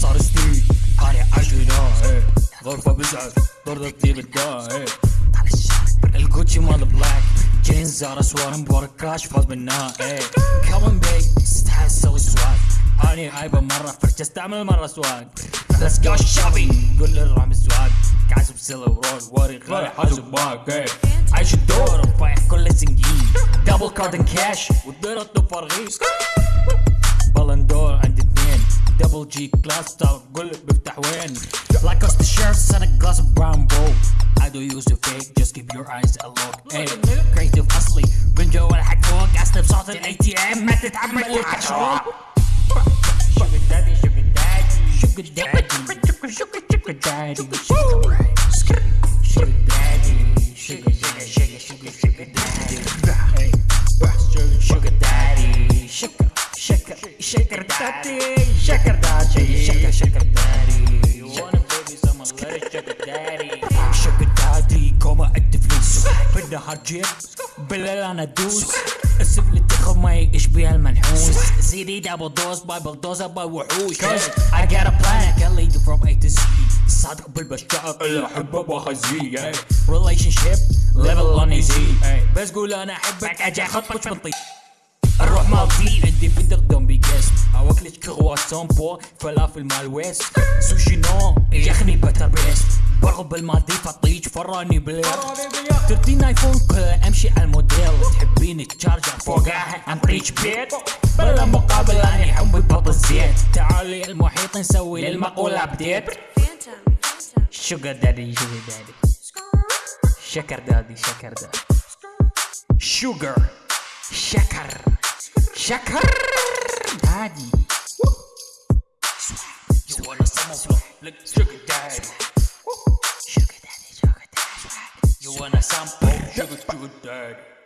صار سنين قارع عجينة إيه. غرفة بزعل ضرر تطير الداعي إيه. الكوتشي مال بلاك جينز زار سوار مبارك كراش فاز بالنهائي كومن بيك استحى إيه. سوي سواد أني عايبة مرة فرشة أستعمل مرة سواد. ليتس جو شوبينج قول للرامي سواد كعزب سيلا ورول واري غالي حاسب باك عايش الدور وفايح كل سنجين دبل كارد كاش والدير الطب فرغيس دبل جي كلاس طب قول بيفتح وين Like us the shirts and a glass of brown bowl I do use a fake just keep your eyes a look hey, creative اصلي من جوا الحق فوق اسلب صوت الاي تي ام ما تتعمد العشرة Sugar daddy sugar daddy sugar daddy sugar sugar daddy sugar daddy sugar daddy sugar sugar daddy You wanna baby someone let it sugar daddy sugar daddy كوما ادي فلوس. بالنهار جيب بالليل أنا ادوس السب اللي تاخذ ما يشبه المنحوس زيدي دبل دوز باي بلدوزر باي وحوش. I got a plan. I can lead you from A to Z. صادق بالبشار اللي احبه بخزيه relationship level on easy. بس قول أنا أحبك. أجي أخطبك من الروح مالتي. اواكلش كرواسون بو فلافل مال ويست سوشي نو يخني بتر بيس برغب الماضي فطيج فراني بليل 13 ايفون كلها امشي على الموديل تحبيني تشارجر فوقها امبريتش بيت بلا مقابل اني حبي بط الزيت تعالي المحيط نسوي للمقولة ابديت. شوجر دادي شوجر دادي شكر دادي شكر دادي شوجر شكر شكر دادي Look, sugar daddy. Sugar daddy, sugar daddy You wanna sample? Sugar, sugar daddy